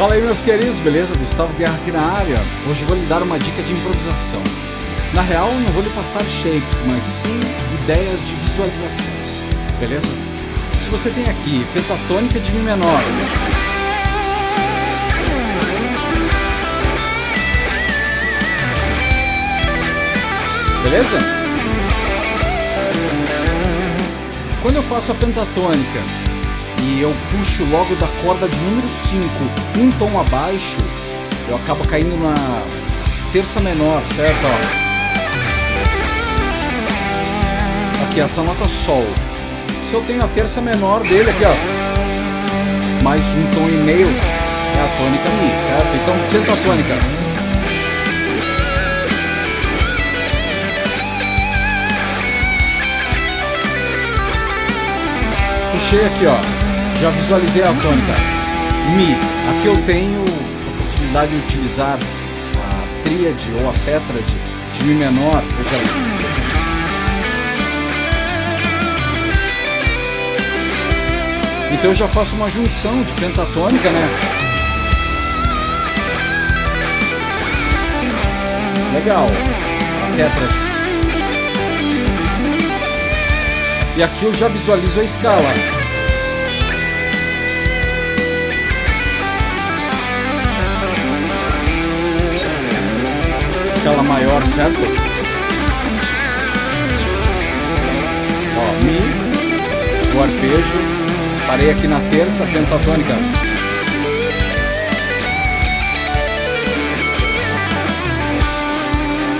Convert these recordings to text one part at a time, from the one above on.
Fala aí meus queridos, beleza? Gustavo Guerra aqui na área. Hoje vou lhe dar uma dica de improvisação. Na real, não vou lhe passar shapes, mas sim ideias de visualizações, beleza? Se você tem aqui pentatônica de Mi menor, beleza? Quando eu faço a pentatônica e eu puxo logo da corda de número 5 um tom abaixo, eu acabo caindo na terça menor, certo? Ó. Aqui, essa nota Sol. Se eu tenho a terça menor dele aqui, ó, mais um tom e meio, é a tônica Mi, certo? Então, pentatônica. Puxei aqui, ó. Já visualizei a tônica. Mi. Aqui eu tenho a possibilidade de utilizar a tríade ou a tétrade de Mi menor. Veja. Então eu já faço uma junção de pentatônica, né? Legal. A tétrade. E aqui eu já visualizo a escala. Maior, certo? Ó, Mi, o arpejo, parei aqui na terça pentatônica.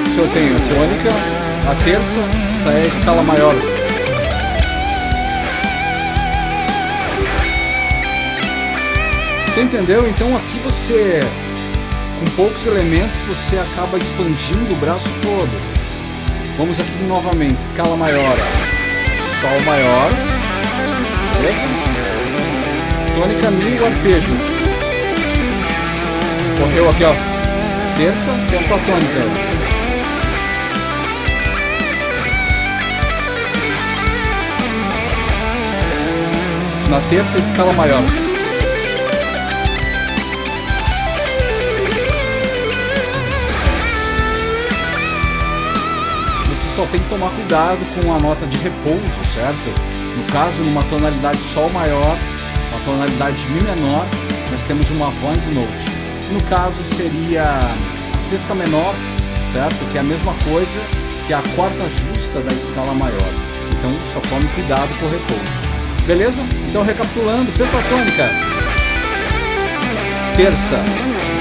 Se eu tenho tônica, a terça, essa é a escala maior. Você entendeu? Então aqui você com poucos elementos você acaba expandindo o braço todo. Vamos aqui novamente, escala maior, Sol maior, beleza? Tônica, Mi e arpejo. Correu aqui, ó, terça, pentatônica. Na terça, escala maior. Só tem que tomar cuidado com a nota de repouso, certo? No caso, numa tonalidade Sol maior, uma tonalidade Mi menor, nós temos uma Void Note. No caso, seria a sexta menor, certo? Que é a mesma coisa que a quarta justa da escala maior. Então, só tome cuidado com o repouso. Beleza? Então, recapitulando, pentatônica. Terça,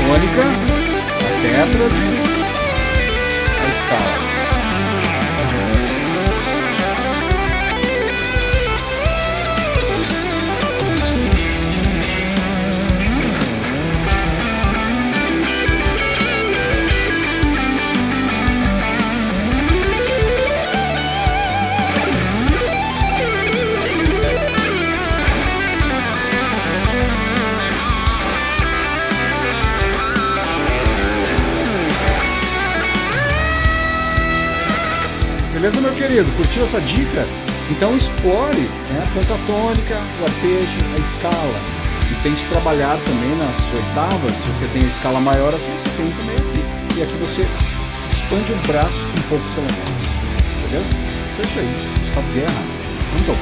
tônica, a tétrade, a escala. Beleza, meu querido? Curtiu essa dica? Então explore né, a pentatônica, o arpejo, a escala. E tente trabalhar também nas oitavas. Se você tem a escala maior aqui, você tem também aqui. E aqui você expande o braço com poucos elementos. Beleza? Então é isso aí. Gustavo Guerra. Anda ao